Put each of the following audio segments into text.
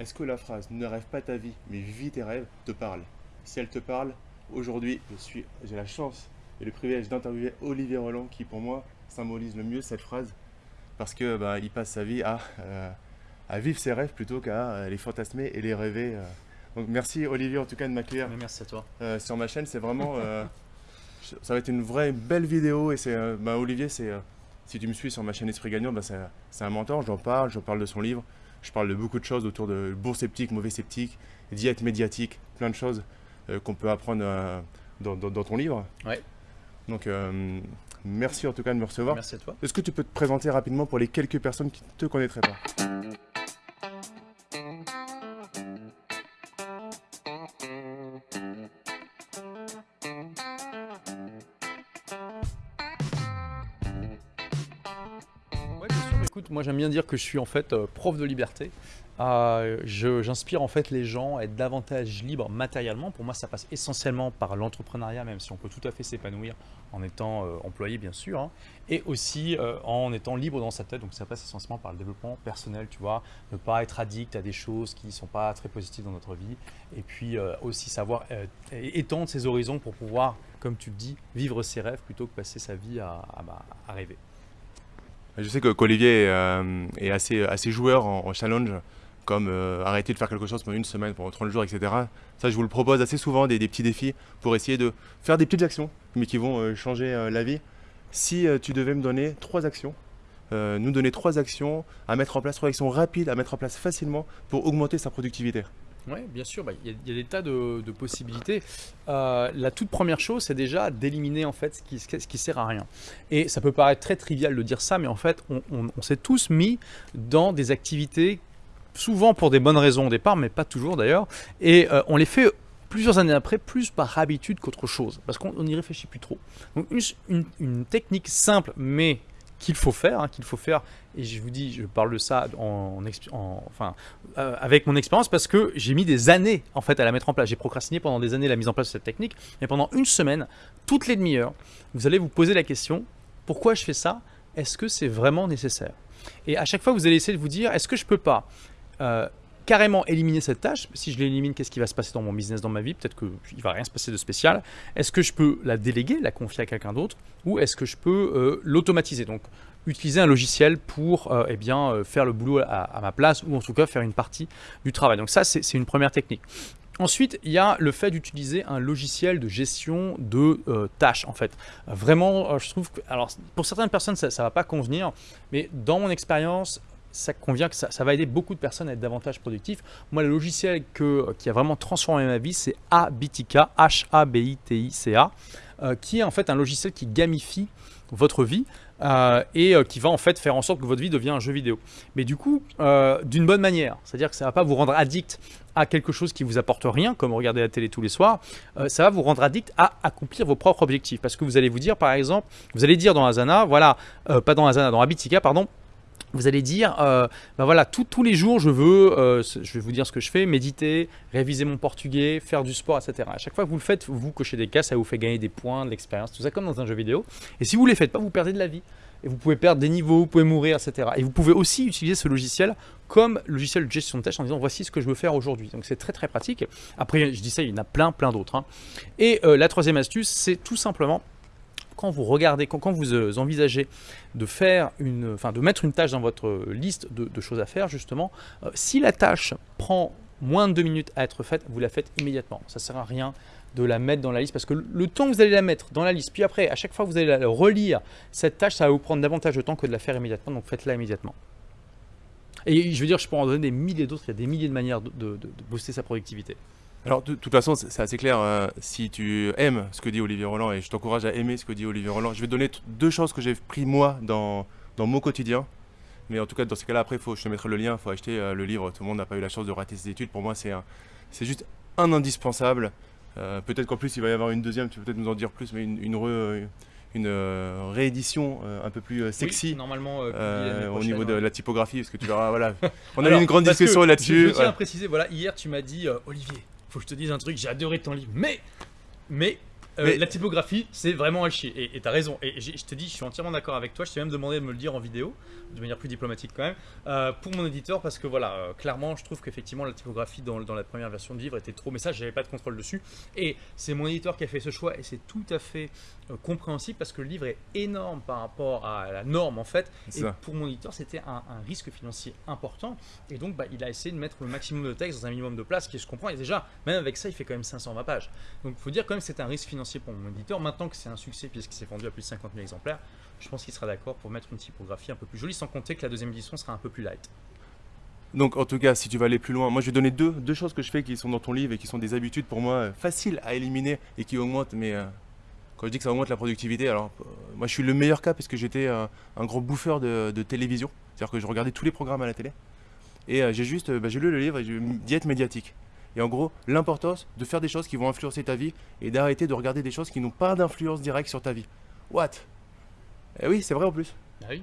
Est-ce que la phrase « ne rêve pas ta vie, mais vis tes rêves » te parle? Si elle te parle, aujourd'hui, j'ai la chance et le privilège d'interviewer Olivier Roland qui, pour moi, symbolise le mieux cette phrase parce que bah, il passe sa vie à, euh, à vivre ses rêves plutôt qu'à euh, les fantasmer et les rêver. Euh. Donc merci Olivier en tout cas de m'accueillir. Merci à toi. sur ma chaîne, c'est vraiment... ça va être une vraie belle vidéo et c'est... Bah, Olivier, c'est... si tu me suis sur ma chaîne Esprit Gagnant, bah, c'est un mentor, j'en parle, je parle de son livre, je parle de beaucoup de choses autour de bon sceptique, mauvais sceptique, diète médiatique, plein de choses qu'on peut apprendre dans, dans, ton livre. Ouais. Donc merci en tout cas de me recevoir. Merci à toi. Est-ce que tu peux te présenter rapidement pour les quelques personnes qui ne te connaîtraient pas? Moi j'aime bien dire que je suis en fait euh, prof de liberté. Euh, j'inspire en fait les gens à être davantage libres matériellement. Pour moi, ça passe essentiellement par l'entrepreneuriat, même si on peut tout à fait s'épanouir en étant euh, employé, bien sûr, hein. et aussi en étant libre dans sa tête. Donc, ça passe essentiellement par le développement personnel, tu vois, ne pas être addict à des choses qui ne sont pas très positives dans notre vie, et puis aussi savoir étendre ses horizons pour pouvoir, comme tu le dis, vivre ses rêves plutôt que passer sa vie à, bah, à rêver. Je sais qu'Olivier euh, est assez, assez joueur en, challenge, comme euh, arrêter de faire quelque chose pendant une semaine, pendant 30 jours, etc. Ça, je vous le propose assez souvent, des, petits défis, pour essayer de faire des petites actions, mais qui vont euh, changer la vie. Si tu devais me donner trois actions, nous donner trois actions à mettre en place, trois actions rapides à mettre en place facilement pour augmenter sa productivité. Oui, bien sûr, bah, il y, a des tas de, possibilités. Euh, la toute première chose, c'est déjà d'éliminer en fait ce qui, ce sert à rien. Et ça peut paraître très trivial de dire ça, mais en fait, on, s'est tous mis dans des activités, souvent pour des bonnes raisons au départ, mais pas toujours d'ailleurs, et euh, on les fait plusieurs années après, plus par habitude qu'autre chose, parce qu'on n'y réfléchit plus trop. Donc une technique simple, mais qu'il faut faire, hein, qu'il faut faire. Et je vous dis, je parle de ça en, enfin, euh, avec mon expérience parce que j'ai mis des années en fait à la mettre en place. J'ai procrastiné pendant des années la mise en place de cette technique, mais pendant une semaine, toutes les demi-heures, vous allez vous poser la question pourquoi je fais ça? Est-ce que c'est vraiment nécessaire? Et à chaque fois, vous allez essayer de vous dire est-ce que je peux pas euh, carrément éliminer cette tâche. Si je l'élimine, qu'est-ce qui va se passer dans mon business, dans ma vie? Peut-être qu'il ne va rien se passer de spécial. Est-ce que je peux la déléguer, la confier à quelqu'un d'autre? Ou est-ce que je peux euh, l'automatiser? Donc, utiliser un logiciel pour euh, eh bien, euh, faire le boulot à, ma place ou en tout cas faire une partie du travail. Donc ça, c'est une première technique. Ensuite, il y a le fait d'utiliser un logiciel de gestion de tâches, en fait. Vraiment, je trouve que, alors, pour certaines personnes, ça ne va pas convenir, mais dans mon expérience, ça convient que ça, va aider beaucoup de personnes à être davantage productifs. Moi, le logiciel que, qui a vraiment transformé ma vie, c'est Habitica, H-A-B-I-T-I-C-A, euh, qui est en fait un logiciel qui gamifie votre vie euh, et euh, qui va en fait faire en sorte que votre vie devienne un jeu vidéo. Mais du coup, d'une bonne manière, c'est-à-dire que ça ne va pas vous rendre addict à quelque chose qui vous apporte rien, comme regarder la télé tous les soirs, ça va vous rendre addict à accomplir vos propres objectifs. Parce que vous allez vous dire, par exemple, vous allez dire dans Asana, voilà, pas dans Asana, dans Habitica, pardon, vous allez dire, ben voilà, tous les jours, je veux, euh, je vais vous dire ce que je fais, méditer, réviser mon portugais, faire du sport, etc. À chaque fois que vous le faites, vous cochez des cas, ça vous fait gagner des points, de l'expérience, tout ça comme dans un jeu vidéo. Et si vous ne les faites pas, vous perdez de la vie. Et vous pouvez perdre des niveaux, vous pouvez mourir, etc. Et vous pouvez aussi utiliser ce logiciel comme logiciel de gestion de tâches en disant voici ce que je veux faire aujourd'hui. Donc c'est très très pratique. Après, je dis ça, il y en a plein plein d'autres. Hein. Et euh, la troisième astuce, c'est tout simplement quand vous regardez, quand, vous euh, envisagez de faire une, enfin de mettre une tâche dans votre liste de, choses à faire, justement, euh, si la tâche prend moins de deux minutes à être faite, vous la faites immédiatement. Ça ne sert à rien de la mettre dans la liste parce que le temps que vous allez la mettre dans la liste, puis après, à chaque fois que vous allez la relire, cette tâche, ça va vous prendre davantage de temps que de la faire immédiatement, donc faites-la immédiatement. Et je veux dire, je peux en donner des milliers d'autres, il y a des milliers de manières de, de booster sa productivité. Alors, de, toute façon, c'est assez clair. Hein. si tu aimes ce que dit Olivier Roland, et je t'encourage à aimer ce que dit Olivier Roland, je vais te donner deux choses que j'ai pris moi dans, dans mon quotidien. Mais en tout cas, dans ces cas-là, après, faut, je te mettrai le lien, il faut acheter euh, le livre. Tout le monde n'a pas eu la chance de rater ses études. Pour moi, c'est juste un indispensable. Euh, peut-être qu'en plus, il va y avoir une deuxième, tu peux peut-être nous en dire plus, mais une, une, euh, réédition un peu plus sexy. normalement, au niveau de la typographie, parce que tu verras, voilà. On a eu une grande discussion là-dessus. Je, tiens à préciser, voilà, hier, tu m'as dit, Olivier, faut que je te dise un truc, j'ai adoré ton livre, mais, mais euh, Mais- la typographie, c'est vraiment à chier. Et t'as raison. Et je te dis, je suis entièrement d'accord avec toi. Je t'ai même demandé de me le dire en vidéo, de manière plus diplomatique quand même, euh, pour mon éditeur, parce que voilà, euh, clairement, je trouve qu'effectivement, la typographie dans, dans la première version de livre était trop. Mais ça, j'avais pas de contrôle dessus. Et c'est mon éditeur qui a fait ce choix, et c'est tout à fait compréhensible parce que le livre est énorme par rapport à la norme en fait. Et ça. pour mon éditeur, c'était un, un risque financier important. Et donc, bah, il a essayé de mettre le maximum de texte dans un minimum de place, qui je comprends. Et déjà, même avec ça, il fait quand même 520 pages. Donc, il faut dire quand même que c'est un risque financier pour mon éditeur. Maintenant que c'est un succès, puisqu'il s'est vendu à plus de 50 000 exemplaires, je pense qu'il sera d'accord pour mettre une typographie un peu plus jolie, sans compter que la deuxième édition sera un peu plus light. Donc en tout cas, si tu veux aller plus loin, moi je vais donner deux, deux choses que je fais qui sont dans ton livre et qui sont des habitudes pour moi euh, faciles à éliminer et qui augmentent, mais euh, quand je dis que ça augmente la productivité, alors euh, moi je suis le meilleur cas parce que j'étais un gros bouffeur de, télévision, c'est-à-dire que je regardais tous les programmes à la télé. Et j'ai juste, bah, j'ai lu le livre et j'ai diète médiatique. Et en gros, l'importance de faire des choses qui vont influencer ta vie et d'arrêter de regarder des choses qui n'ont pas d'influence directe sur ta vie. What? Eh oui, c'est vrai en plus. Ah oui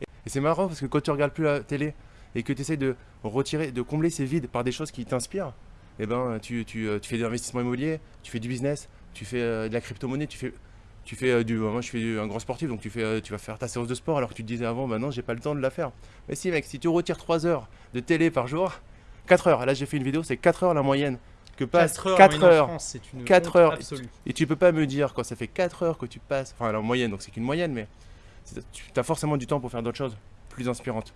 Et c'est marrant parce que quand tu regardes plus la télé et que tu essaies de retirer, de combler ces vides par des choses qui t'inspirent, eh ben, tu, tu, euh, tu fais de l'investissement immobilier, tu fais du business, tu fais euh, de la crypto-monnaie, tu fais, tu fais euh, du. Moi, je suis un grand sportif, donc tu, fais, tu vas faire ta séance de sport alors que tu te disais avant, bah non, j'ai pas le temps de la faire. Mais si, mec, si tu retires 3 heures de télé par jour, 4 heures, là j'ai fait une vidéo, c'est 4 heures la moyenne que passe. 4 heures, 4 en moyenne en heures. France, c'est une Quatre honte heures. absolue. Et tu peux pas me dire quand ça fait 4 heures que tu passes, enfin en moyenne, donc c'est qu'une moyenne, mais tu as forcément du temps pour faire d'autres choses plus inspirantes.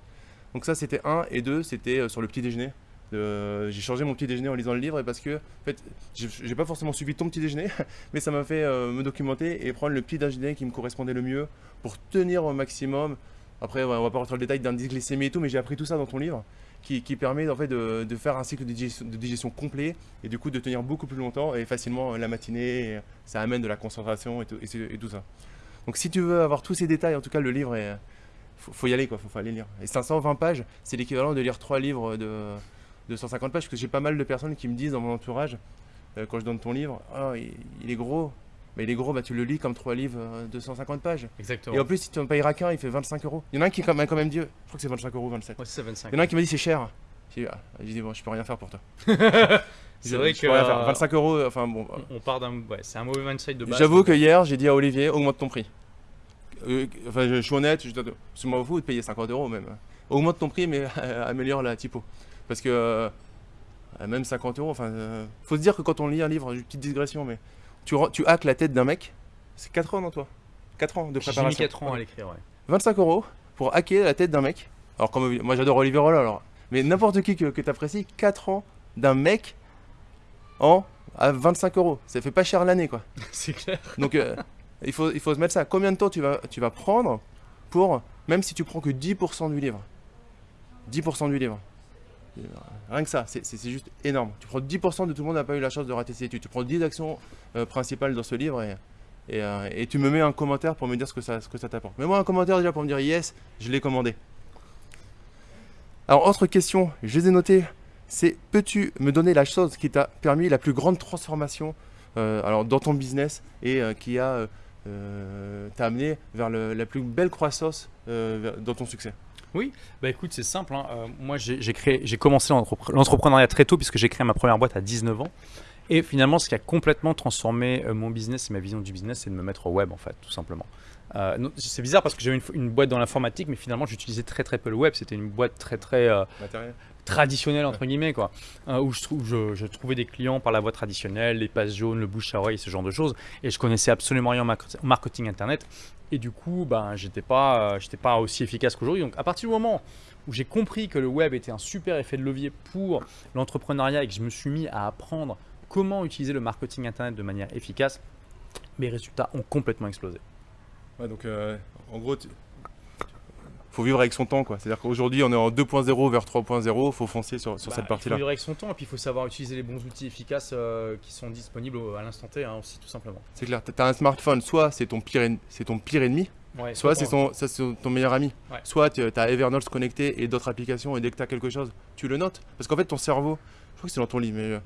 Donc ça c'était un, et deux, c'était euh, sur le petit déjeuner. Euh, j'ai changé mon petit déjeuner en lisant le livre et parce que en fait, j'ai j'ai pas forcément suivi ton petit déjeuner, mais ça m'a fait euh, me documenter et prendre le petit déjeuner qui me correspondait le mieux pour tenir au maximum. Après, on va pas rentrer dans le détail d'indice glycémie et tout, mais j'ai appris tout ça dans ton livre qui, permet en fait de, faire un cycle de digestion, complet et du coup de tenir beaucoup plus longtemps et facilement euh, la matinée. et ça amène de la concentration et tout, ça. Donc si tu veux avoir tous ces détails, en tout cas le livre est, faut, faut y aller quoi, faut, faut aller lire. Et 520 pages, c'est l'équivalent de lire trois livres de, de 150 pages, parce que j'ai pas mal de personnes qui me disent dans mon entourage, euh, quand je donne ton livre, il, il est gros. Mais il est gros, bah, tu le lis comme trois livres euh, de 150 pages. Exactement. Et en plus, si tu en payes qu'un, il fait 25 euros. Il y en a un qui même, quand même dit, je crois que c'est 25 euros, 27. Ouais, c'est ça, 25. Il y en a un qui m'a dit c'est cher. J'ai dit, ah, dit, bon, je peux rien faire pour toi. C'est vrai je que peux rien faire. euh, 25 euros, enfin bon. on- on part d'un. Ouais, c'est un mauvais mindset de base. J'avoue que hier, j'ai dit à Olivier, augmente ton prix. Euh, enfin, je, je suis honnête, je, je m'en fous de payer 50 euros même. Augmente ton prix, mais améliore la typo. Parce que euh, même 50 euros, enfin, euh, faut se dire que quand on lit un livre, une petite digression, mais tu, tu hackes la tête d'un mec, c'est 4 ans, non, toi 4 ans de J'ai mis préparation. 4 ans à l'écrire, ouais. 25 euros pour hacker la tête d'un mec. Alors, comme moi j'adore Olivier Rollin, alors. Mais n'importe qui que, que tu apprécies, 4 ans d'un mec en à 25 euros. Ça fait pas cher l'année, quoi. c'est clair. Donc euh, il, faut, il faut se mettre ça. Combien de temps tu vas, tu vas prendre pour, même si tu prends que 10% du livre? 10% du livre. Euh, Rien que ça, c'est juste énorme. Tu prends 10% de tout le monde n'a pas eu la chance de rater ses études. Tu prends 10 actions euh, principales dans ce livre euh, et tu me mets un commentaire pour me dire ce que ça, t'apporte. Mets-moi un commentaire déjà pour me dire yes, je l'ai commandé. Alors, autre question, je les ai notées. C'est peux-tu me donner la chose qui t'a permis la plus grande transformation alors, dans ton business et qui a t'a amené vers le- la plus belle croissance dans ton succès? Bah écoute, c'est simple. hein. Euh, moi, j'ai commencé l'entrepre- l'entrepreneuriat très tôt puisque j'ai créé ma première boîte à 19 ans. Et finalement, ce qui a complètement transformé euh, mon business et ma vision du business, c'est de me mettre au web, en fait, tout simplement. Euh, c'est bizarre parce que j'avais une, boîte dans l'informatique, mais finalement, j'utilisais très très peu le web. C'était une boîte très très euh, traditionnelle entre guillemets, quoi. Euh, où je, trouvais des clients par la voie traditionnelle, les passes jaunes, le bouche à oreille, ce genre de choses. Et je connaissais absolument rien en market- marketing internet. Et du coup, ben, j'étais pas, euh, j'étais pas aussi efficace qu'aujourd'hui. Donc, à partir du moment où j'ai compris que le web était un super effet de levier pour l'entrepreneuriat et que je me suis mis à apprendre comment utiliser le marketing internet de manière efficace, mes résultats ont complètement explosé. Ouais, donc euh, en gros, faut vivre avec son temps, quoi. C'est-à-dire qu'aujourd'hui, on est en 2.0 vers 3.0, faut foncer sur, sur Bah, cette Il partie-là. faut vivre avec son temps et puis il faut savoir utiliser les bons outils efficaces euh, qui sont disponibles à l'instant T hein, aussi, tout simplement. C'est clair, t'as un smartphone, soit c'est ton pire, en- ton pire ennemi, Ouais, soit c'est ton, meilleur ami. Ouais. Soit tu as Evernote connecté et d'autres applications, et dès que tu as quelque chose, tu le notes. Parce qu'en fait, ton cerveau, je crois que c'est dans ton livre, mais euh,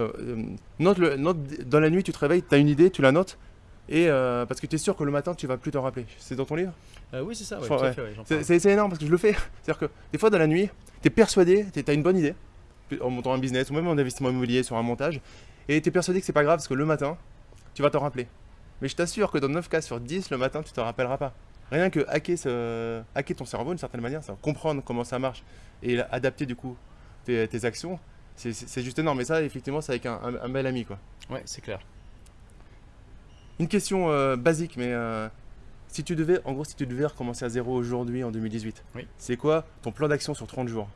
euh, note, le, note dans la nuit, tu te réveilles, tu as une idée, tu la notes, et euh, parce que tu es sûr que le matin, tu vas plus t'en rappeler. C'est dans ton livre Euh, oui, c'est ça, ouais, ouais, C'est énorme parce que je le fais. C'est-à-dire que des fois dans la nuit, tu es persuadé, tu as une bonne idée, en montant un business ou même en investissement immobilier sur un montage, et tu es persuadé que c'est pas grave parce que le matin, tu vas t'en rappeler. Mais je t'assure que dans 9 cas sur 10, le matin, tu te rappelleras pas. Rien que hacker, ce- hacker ton cerveau d'une certaine manière, ça, comprendre comment ça marche et adapter du coup tes, tes actions, c'est- juste énorme. Et ça, effectivement, c'est avec un, un- un bel ami. quoi. Ouais, c'est clair. Une question euh, basique, mais euh, si tu devais, en gros, si tu devais recommencer à zéro aujourd'hui en 2018, Oui. c'est quoi ton plan d'action sur 30 jours?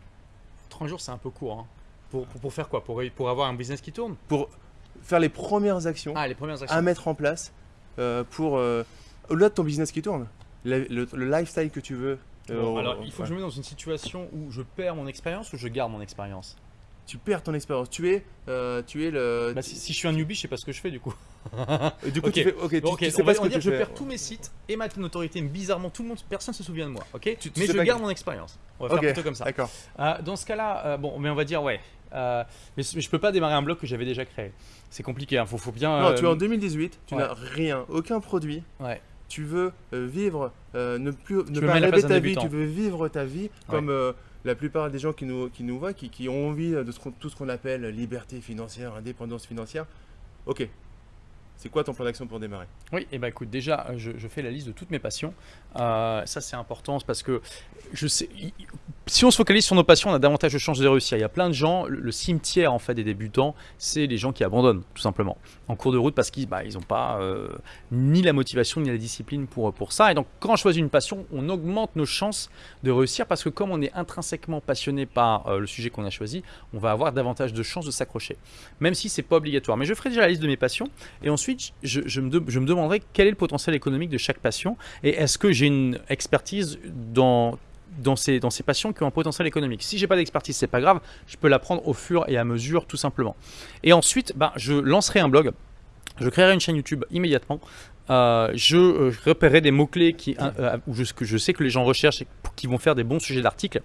30 jours, c'est un peu court. hein. Pour, pour, pour faire quoi? Pour, pour avoir un business qui tourne? Pour faire les premières actions Ah, les premières actions. à mettre en place euh, pour, au-delà de ton business qui tourne, le, le- le lifestyle que tu veux. Bon, alors, il faut ouais. que je me mette dans une situation où je perds mon expérience ou je garde mon expérience? Tu perds ton expérience. Tu es, euh, tu es le. Bah, si, si je suis un newbie, je sais pas ce que je fais du coup. Du coup, ok. tu fais. Ok, tu, Bon, ok, tu sais on pas va ce on que dire tu je fais. perds tous mes sites et ma notoriété. Bizarrement, tout le monde, personne se souvient de moi. Ok. Tu- tu mais je garde que- mon expérience. On va faire Ok, plutôt comme ça. D'accord. Euh, dans ce cas-là, euh, bon, mais on va dire ouais. Mais, je peux pas démarrer un blog que j'avais déjà créé. C'est compliqué. Hein. Faut, faut bien. Non, tu es en 2018, tu ouais. n'as rien, aucun produit. Ouais. Tu veux vivre, euh, ne plus ne veux pas rêver ta vie, tu veux vivre ta vie comme euh, la plupart des gens qui nous, qui nous voient, qui, ont envie de tout ce qu'on appelle liberté financière, indépendance financière. Ok. C'est quoi ton plan d'action pour démarrer? Oui, et bah écoute, déjà, je, fais la liste de toutes mes passions. Euh, ça, c'est important parce que je sais, si on se focalise sur nos passions, on a davantage de chances de réussir. Il y a plein de gens, le, cimetière en fait des débutants, c'est les gens qui abandonnent tout simplement en cours de route parce qu'ils bah, ils n'ont pas euh, ni la motivation ni la discipline pour, ça. Et donc, quand on choisit une passion, on augmente nos chances de réussir parce que comme on est intrinsèquement passionné par euh, le sujet qu'on a choisi, on va avoir davantage de chances de s'accrocher, même si c'est pas obligatoire. Mais je ferai déjà la liste de mes passions et ensuite je, me, je me demanderai quel est le potentiel économique de chaque passion et est-ce que j'ai une expertise dans dans ces, dans ces passions qui ont un potentiel économique. Si j'ai pas d'expertise, c'est pas grave, je peux l'apprendre au fur et à mesure, tout simplement. Et ensuite, ben, je lancerai un blog, je créerai une chaîne YouTube immédiatement. Euh, je euh, repérerai des mots-clés qui, euh, je, que je sais que les gens recherchent et qui vont faire des bons sujets d'articles.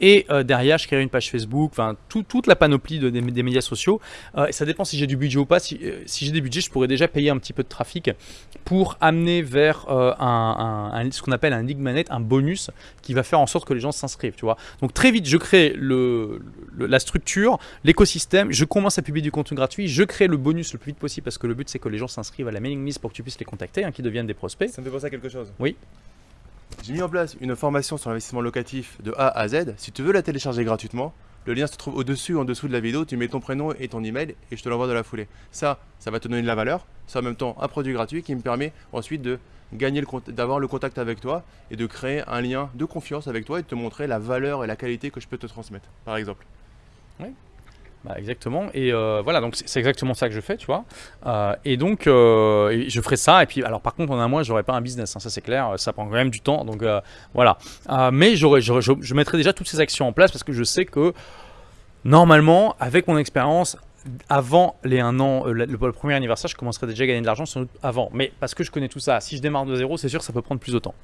Et euh, derrière, je créerai une page Facebook, toute la panoplie de- des, médias sociaux. Euh, et ça dépend si j'ai du budget ou pas. Si, euh, j'ai des budgets, je pourrais déjà payer un petit peu de trafic pour amener vers euh, ce qu'on appelle un lead magnet, un bonus qui va faire en sorte que les gens s'inscrivent. Donc très vite, je crée la structure, l'écosystème, je commence à publier du contenu gratuit, je crée le bonus le plus vite possible parce que le but c'est que les gens s'inscrivent à la mailing list pour que tu puisses les contacter, hein, qu'ils deviennent des prospects. Ça me fait penser à quelque chose. Oui. J'ai mis en place une formation sur l'investissement locatif de A à Z. Si tu veux la télécharger gratuitement, le lien se trouve au-dessus ou en dessous de la vidéo. Tu mets ton prénom et ton email et je te l'envoie de la foulée. Ça, ça va te donner de la valeur. C'est en même temps un produit gratuit qui me permet ensuite de gagner d'avoir le contact avec toi et de créer un lien de confiance avec toi et de te montrer la valeur et la qualité que je peux te transmettre, par exemple. Bah, exactement. Et euh, voilà, donc c'est exactement ça que je fais, tu vois. Euh, et donc, euh, je ferai ça. Et puis, alors par contre, en un mois, j'aurai pas un business, hein, ça c'est clair. Ça prend quand même du temps. Donc voilà. Mais j'aurais, je, mettrai déjà toutes ces actions en place parce que je sais que normalement, avec mon expérience, avant les un an, le, le premier anniversaire, je commencerai déjà à gagner de l'argent sans doute avant. Mais parce que je connais tout ça, si je démarre de zéro, c'est sûr ça peut prendre plus de temps.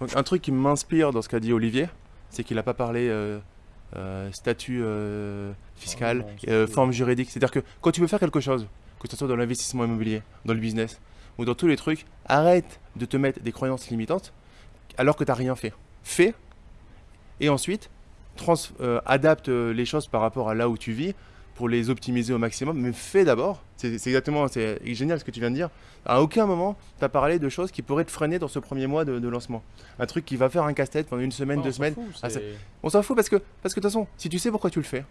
Donc, un truc qui m'inspire dans ce qu'a dit Olivier, c'est qu'il n'a pas parlé statut euh, fiscal, c'est euh, forme juridique. C'est-à-dire que quand tu veux faire quelque chose, que ce soit dans l'investissement immobilier, dans le business ou dans tous les trucs, arrête de te mettre des croyances limitantes alors que tu n'as rien fait. Fais et ensuite trans- euh, adapte euh, les choses par rapport à là où tu vis pour les optimiser au maximum, mais fais d'abord. C'est exactement, c'est génial ce que tu viens de dire. À aucun moment, tu as parlé de choses qui pourraient te freiner dans ce premier mois de, de lancement. Un truc qui va faire un casse-tête pendant une semaine, deux semaines. Ah, On s'en fout parce que, parce que de toute façon, si tu sais pourquoi tu le fais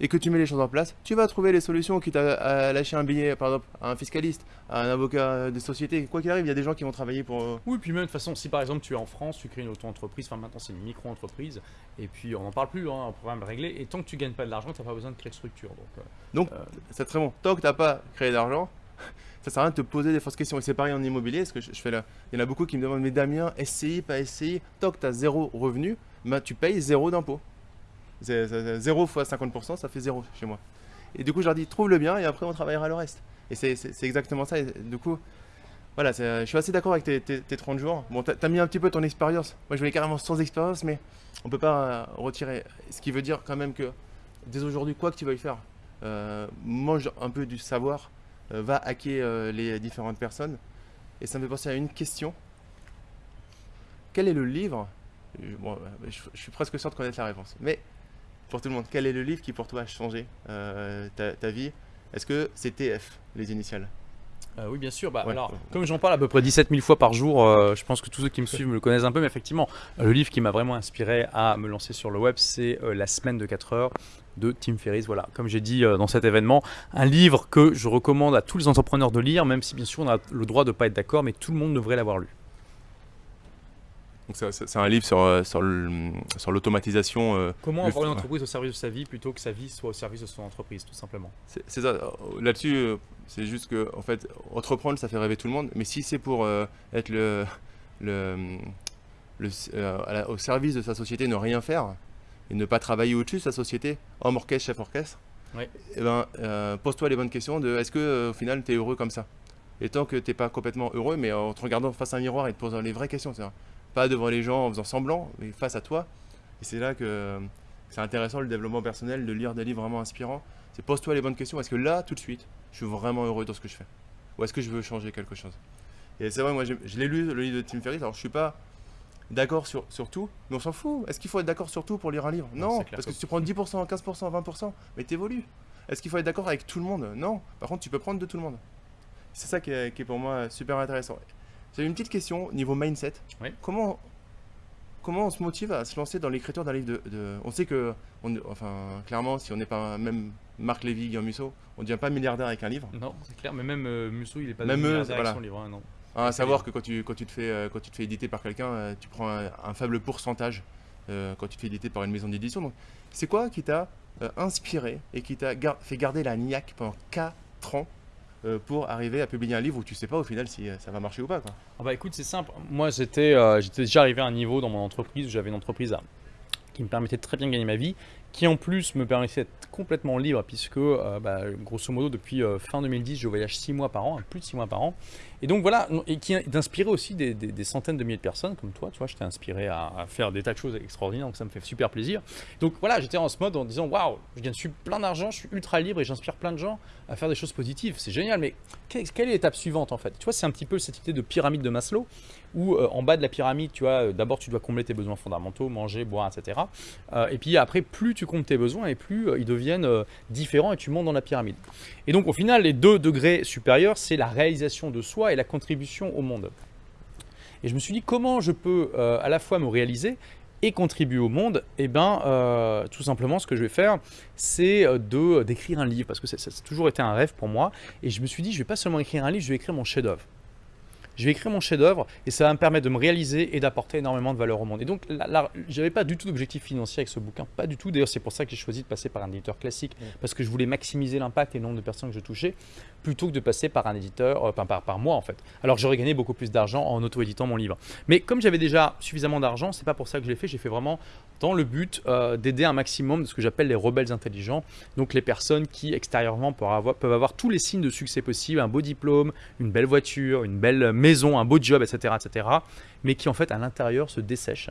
et que tu mets les choses en place, tu vas trouver les solutions, quitte à, à lâcher un billet, par exemple, à un fiscaliste, à un avocat de société. Quoi qu'il arrive, il y a des gens qui vont travailler pour. euh, Oui, puis même de toute façon, si par exemple tu es en France, tu crées une auto-entreprise, enfin maintenant c'est une micro-entreprise, et puis on n'en parle plus, hein, un programme réglé, et tant que tu gagnes pas de l'argent, tu n'as pas besoin de créer de structure. Donc, euh, C'est très bon. Tant que tu n'as pas créé d'argent, ça sert à rien de te poser des fausses questions. Et c'est pareil en immobilier, ce que je, je fais là. Il y en a beaucoup qui me demandent, mais Damien, SCI, pas SCI, tant que tu as zéro revenu, bah, tu payes zéro d'impôt. C'est- c'est- c'est Zéro fois 50%, ça fait zéro chez moi. Et du coup, je leur dis, trouve le bien et après on travaillera le reste. Et c'est- exactement ça. Et du coup, voilà, je suis assez d'accord avec tes, tes- tes 30 jours. Bon, t'as as mis un petit peu ton expérience. Moi, je voulais carrément sans expérience, mais on peut pas euh, retirer. Ce qui veut dire quand même que dès aujourd'hui, quoi que tu veuilles faire, euh, mange un peu du savoir, euh, va hacker les différentes personnes. Et ça me fait penser à une question. Quel est le livre? Je, je suis presque sûr de connaître la réponse. Mais pour tout le monde, quel est le livre qui pour toi a changé euh, ta, ta vie? Est-ce que c'est TF, les initiales? Euh, oui, bien sûr. Bah, Ouais. alors, comme j'en parle à peu près 17 000 fois par jour, euh, je pense que tous ceux qui me suivent me le connaissent un peu, mais effectivement, le livre qui m'a vraiment inspiré à me lancer sur le web, c'est La semaine de 4 heures de Tim Ferriss. Voilà, comme j'ai dit dans cet événement, un livre que je recommande à tous les entrepreneurs de lire, même si bien sûr on a le droit de ne pas être d'accord, mais tout le monde devrait l'avoir lu. Donc c'est- un livre sur, euh, sur l'automatisation. euh, Comment avoir une entreprise au service de sa vie plutôt que sa vie soit au service de son entreprise, tout simplement. c'est ça. Là-dessus, euh, c'est juste que, en fait, entreprendre, ça fait rêver tout le monde. Mais si c'est pour euh, être le, le, le- euh, à la- au service de sa société, ne rien faire et ne pas travailler au-dessus de sa société, homme orchestre, chef orchestre, eh ben, euh, pose-toi les bonnes questions de est-ce que au final tu es heureux comme ça? Et tant que tu n'es pas complètement heureux, mais en te regardant face à un miroir et te posant les vraies questions, pas devant les gens en faisant semblant, mais face à toi. Et c'est là que c'est intéressant le développement personnel, de lire des livres vraiment inspirants. C'est pose-toi les bonnes questions. Est-ce que là, tout de suite, je suis vraiment heureux dans ce que je fais? Ou est-ce que je veux changer quelque chose? Et c'est vrai, moi, je l'ai lu, le livre de Tim Ferriss. Alors, je suis pas d'accord sur, sur tout, mais on s'en fout. Est-ce qu'il faut être d'accord sur tout pour lire un livre? Non, parce que que- si tu prends 10%, 15%, 20%, mais t'évolues. Est-ce qu'il faut être d'accord avec tout le monde? Non. Par contre, tu peux prendre de tout le monde. C'est ça qui est, qui est pour moi super intéressant. J'ai une petite question niveau mindset. Oui. Comment, comment on se motive à se lancer dans l'écriture d'un livre de, de- On sait que, on- enfin, clairement, si on n'est pas même Marc Lévy, Guillaume Musso, on ne devient pas milliardaire avec un livre. Non, c'est clair, mais même euh, Musso, il est pas Même milliardaire avec son livre, hein, non. À savoir que quand tu, quand tu te fais, euh, quand tu te fais éditer par quelqu'un, euh, tu prends un, un faible pourcentage euh, quand tu te fais éditer par une maison d'édition. Donc, c'est quoi qui t'a euh, inspiré et qui t'a gar- fait garder la niaque pendant 4 ans pour arriver à publier un livre où tu sais pas au final si euh, ça va marcher ou pas quoi. Ah bah écoute, c'est simple. Moi, j'étais euh, j'étais déjà arrivé à un niveau dans mon entreprise où j'avais une entreprise qui me permettait de très bien gagner ma vie, qui en plus me permettait d'être complètement libre, puisque euh, bah, grosso modo, depuis euh, fin 2010, je voyage 6 mois par an, plus de 6 mois par an. Et donc voilà, et qui d'inspirer aussi des, des- centaines de milliers de personnes comme toi. Tu vois, je t'ai inspiré à, faire des tas de choses extraordinaires, donc ça me fait super plaisir. Donc voilà, j'étais en ce mode en disant waouh, je gagne plein d'argent, je suis ultra libre et j'inspire plein de gens à faire des choses positives. C'est génial, mais quelle est l'étape suivante en fait? Tu vois, c'est un petit peu cette idée de pyramide de Maslow où euh, en bas de la pyramide, tu vois, euh, d'abord tu dois combler tes besoins fondamentaux, manger, boire, etc. Euh, et puis après, plus tu comptes tes besoins et plus ils deviennent différents et tu montes dans la pyramide. Et donc au final, les deux degrés supérieurs, c'est la réalisation de soi et la contribution au monde. Et je me suis dit, comment je peux euh, à la fois me réaliser et contribuer au monde? Eh bien, euh, tout simplement, ce que je vais faire, c'est euh, de d'écrire un livre, parce que ça, ça a toujours été un rêve pour moi. Et je me suis dit, je vais pas seulement écrire un livre, je vais écrire mon chef-d'œuvre. Je vais écrire mon chef-d'œuvre et ça va me permettre de me réaliser et d'apporter énormément de valeur au monde. Et donc, là, j'avais pas du tout d'objectif financier avec ce bouquin, pas du tout. D'ailleurs, c'est pour ça que j'ai choisi de passer par un éditeur classique, parce que je voulais maximiser l'impact et le nombre de personnes que je touchais, plutôt que de passer par un éditeur, euh, par, par, par moi en fait. Alors, j'aurais gagné beaucoup plus d'argent en auto-éditant mon livre. Mais comme j'avais déjà suffisamment d'argent, c'est pas pour ça que je l'ai fait. J'ai fait vraiment dans le but euh, d'aider un maximum de ce que j'appelle les rebelles intelligents, donc les personnes qui extérieurement peuvent avoir, peuvent avoir tous les signes de succès possibles, un beau diplôme, une belle voiture, une belle maison, un beau job, etc., etc., mais qui en fait à l'intérieur se dessèchent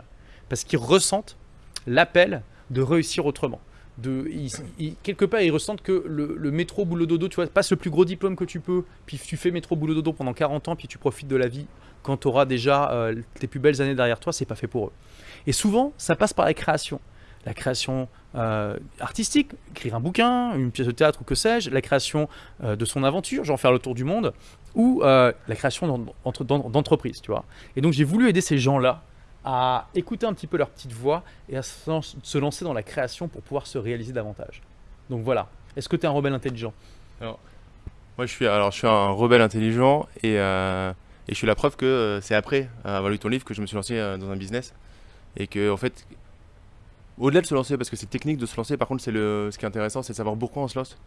parce qu'ils ressentent l'appel de réussir autrement. De, quelque part, ils ressentent que le, le métro boulot dodo, tu vois, passe le plus gros diplôme que tu peux, puis tu fais métro boulot dodo pendant 40 ans, puis tu profites de la vie quand tu auras déjà euh, tes plus belles années derrière toi, c'est pas fait pour eux. Et souvent, ça passe par la création. La création euh, artistique, écrire un bouquin, une pièce de théâtre ou que sais-je, la création euh, de son aventure, genre faire le tour du monde, ou euh, la création d'en- entre- d'en- d'entreprises, tu vois. Et donc j'ai voulu aider ces gens-là à écouter un petit peu leur petite voix et à se lan- se lancer dans la création pour pouvoir se réaliser davantage. Donc voilà. Est-ce que tu es un rebelle intelligent? Moi je suis alors je suis un rebelle intelligent et, et je suis la preuve que c'est après avoir lu ton livre que je me suis lancé dans un business et que en fait au-delà de se lancer parce que c'est technique de se lancer par contre c'est le ce qui est intéressant c'est de savoir pourquoi on se lance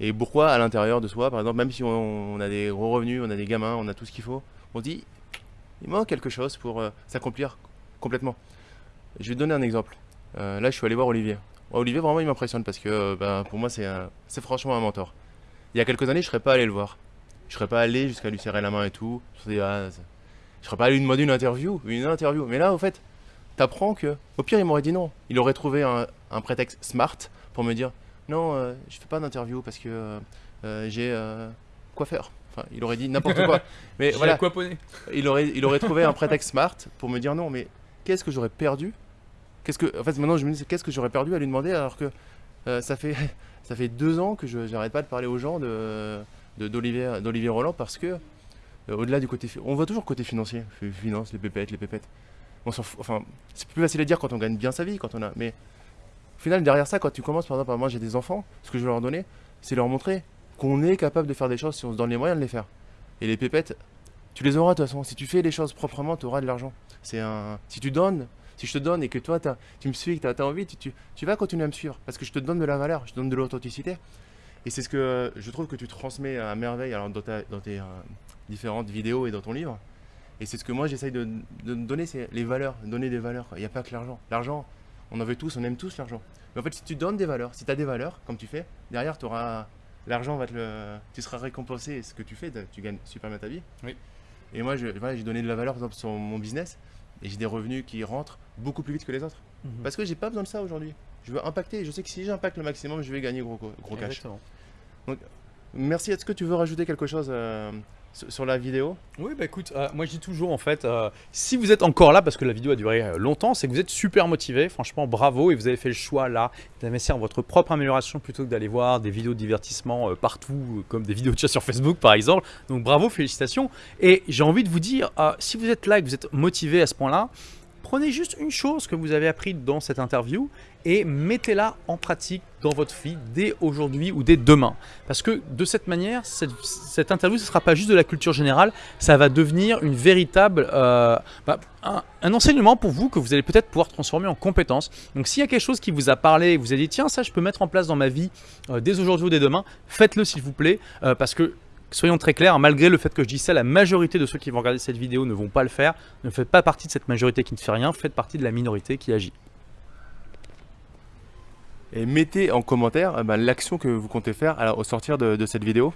et pourquoi à l'intérieur de soi par exemple même si on, a des gros revenus on a des gamins on a tout ce qu'il faut on dit il manque quelque chose pour euh, s'accomplir complètement je vais te donner un exemple Euh, là je suis allé voir Olivier Olivier vraiment il m'impressionne parce que euh, ben, pour moi c'est franchement un mentor il y a quelques années, je serais pas allé le voir. Je serais pas allé jusqu'à lui serrer la main et tout. Je serais, ah, serais pas allé lui demander interview. Une interview. Mais là, au fait, t'apprends que. Au pire, il m'aurait dit non. Il aurait trouvé un, un prétexte smart pour me dire non, euh, je fais pas d'interview parce que euh, euh, j'ai euh, quoi faire. Enfin, il aurait dit n'importe quoi. Mais voilà, Aquaponé. il aurait, il aurait trouvé un prétexte smart pour me dire non, mais qu'est-ce que j'aurais perdu? Qu'est-ce que, en fait, maintenant je me dis, qu'est-ce que j'aurais perdu à lui demander alors que euh, ça fait, ça fait deux ans que je j'arrête pas de parler aux gens de, d'Olivier d'Olivier Roland parce que, euh, au-delà du côté. On voit toujours côté financier, fi- finance, les pépettes, les pépettes. On c'est plus facile à dire quand on gagne bien sa vie, quand on a. Mais au final, derrière ça, quand tu commences, par exemple, moi j'ai des enfants, ce que je veux leur donner, c'est leur montrer qu'on est capable de faire des choses si on se donne les moyens de les faire. Et les pépettes, tu les auras de toute façon. Si tu fais les choses proprement, tu auras de l'argent. C'est un. Si tu donnes, si je te donne et que toi, tu me suis, que tu as, envie, tu, tu- vas continuer à me suivre. Parce que je te donne de la valeur, je te donne de l'authenticité. Et c'est ce que je trouve que tu transmets à merveille alors, dans, ta- dans tes euh, différentes vidéos et dans ton livre. Et c'est ce que moi j'essaye de, de donner, c'est les valeurs, donner des valeurs. Il n'y a pas que l'argent. L'argent, on en veut tous, on aime tous l'argent. Mais en fait, si tu donnes des valeurs, si tu as des valeurs, comme tu fais, derrière, tu auras. L'argent va te le. Tu seras récompensé et ce que tu fais, tu gagnes super bien ta vie. Oui. Et moi, voilà, j'ai donné de la valeur par exemple, sur mon business et j'ai des revenus qui rentrent beaucoup plus vite que les autres. Mhm. Parce que j'ai pas besoin de ça aujourd'hui. Je veux impacter. Je sais que si j'impacte le maximum, je vais gagner gros, gros cash. Exactement. Merci. Est-ce que tu veux rajouter quelque chose euh, sur la vidéo? Oui, bah écoute, euh, moi je dis toujours en fait, euh, si vous êtes encore là, parce que la vidéo a duré longtemps, c'est que vous êtes super motivé, franchement bravo, et vous avez fait le choix là d'investir en votre propre amélioration plutôt que d'aller voir des vidéos de divertissement partout, comme des vidéos de chat sur Facebook par exemple. Donc bravo, félicitations. Et j'ai envie de vous dire, si vous êtes là et que vous êtes motivé à ce point-là, prenez juste une chose que vous avez appris dans cette interview et mettez-la en pratique dans votre vie dès aujourd'hui ou dès demain. Parce que de cette manière, cette, interview, ce ne sera pas juste de la culture générale, ça va devenir une véritable, euh, bah, un, un enseignement pour vous que vous allez peut-être pouvoir transformer en compétence. Donc s'il y a quelque chose qui vous a parlé, vous avez dit tiens ça je peux mettre en place dans ma vie euh, dès aujourd'hui ou dès demain, faites-le s'il vous plaît, euh, parce que soyons très clairs, malgré le fait que je dis ça, la majorité de ceux qui vont regarder cette vidéo ne vont pas le faire. Ne faites pas partie de cette majorité qui ne fait rien, faites partie de la minorité qui agit. Et mettez en commentaire euh, bah, l'action que vous comptez faire alors, au sortir de, de cette vidéo.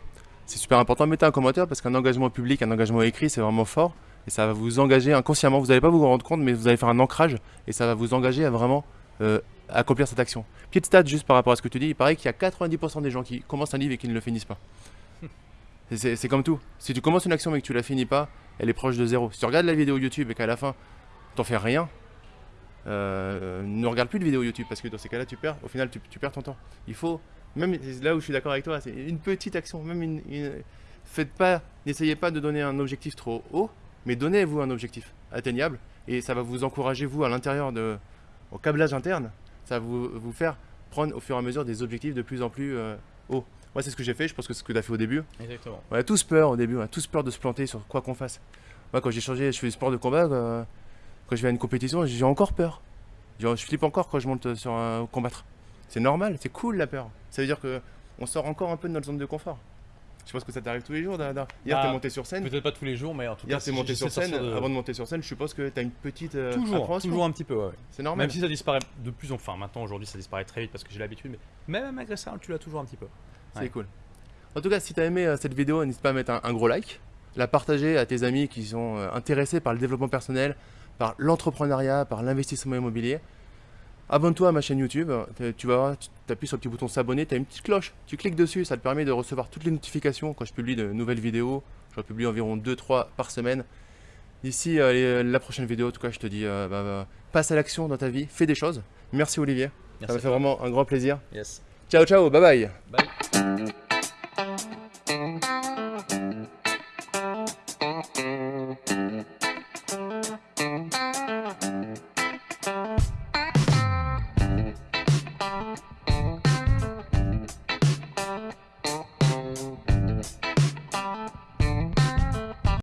C'est super important. Mettez un commentaire parce qu'un engagement public, un engagement écrit, c'est vraiment fort. Et ça va vous engager inconsciemment. Vous n'allez pas vous en rendre compte, mais vous allez faire un ancrage. Et ça va vous engager à vraiment euh, accomplir cette action. Petite stat juste par rapport à ce que tu dis. Il paraît qu'il y a 90% des gens qui commencent un livre et qui ne le finissent pas. C'est comme tout. Si tu commences une action mais que tu la finis pas, elle est proche de zéro. Si tu regardes la vidéo YouTube et qu'à la fin, t'en fais rien, euh, ne regarde plus de vidéos YouTube parce que dans ces cas-là, tu perds. Au final, tu, tu perds ton temps. Il faut, même là où je suis d'accord avec toi, c'est une petite action. Même une, une- faites pas, n'essayez pas de donner un objectif trop haut, mais donnez-vous un objectif atteignable et ça va vous encourager vous à l'intérieur de, au câblage interne, ça va vous, vous faire prendre au fur et à mesure des objectifs de plus en plus euh, hauts. Moi, c'est ce que j'ai fait. Je pense que c'est ce que tu as fait au début. Exactement. On a tous peur au début, on a tous peur de se planter sur quoi qu'on fasse. Moi, quand j'ai changé, je fais du sport de combat, euh, quand je vais à une compétition, j'ai encore peur. Genre, je flippe encore quand je monte sur un combattre. C'est normal, c'est cool la peur. Ça veut dire que on sort encore un peu de notre zone de confort. Je pense que ça t'arrive tous les jours, Dada. Hier, Ah, t'es monté sur scène. Peut-être pas tous les jours, mais en tout Hier, cas, t'es monté sur scène. de- Avant de monter sur scène, je suppose que t'as une petite euh, Toujours, toujours un petit peu, ouais. C'est normal. Même si ça disparaît de plus en plus. Enfin, maintenant, aujourd'hui, ça disparaît très vite parce que j'ai l'habitude, mais même malgré ça, tu l'as toujours un petit peu. C'est Ouais. cool. En tout cas, si tu as aimé euh, cette vidéo, n'hésite pas à mettre un, un gros like, la partager à tes amis qui sont euh, intéressés par le développement personnel, par l'entrepreneuriat, par l'investissement immobilier. Abonne-toi à ma chaîne YouTube, Tu- tu vas voir, tu appuies sur le petit bouton s'abonner, tu as une petite cloche, tu cliques dessus, ça te permet de recevoir toutes les notifications quand je publie de nouvelles vidéos. Je publie environ 2-3 par semaine. D'ici euh, la prochaine vidéo, en tout cas, je te dis, euh, bah, bah, passe à l'action dans ta vie, fais des choses. Merci Olivier, ça m'a fait vraiment un grand plaisir. Yes. Ciao ciao, bye bye Bye.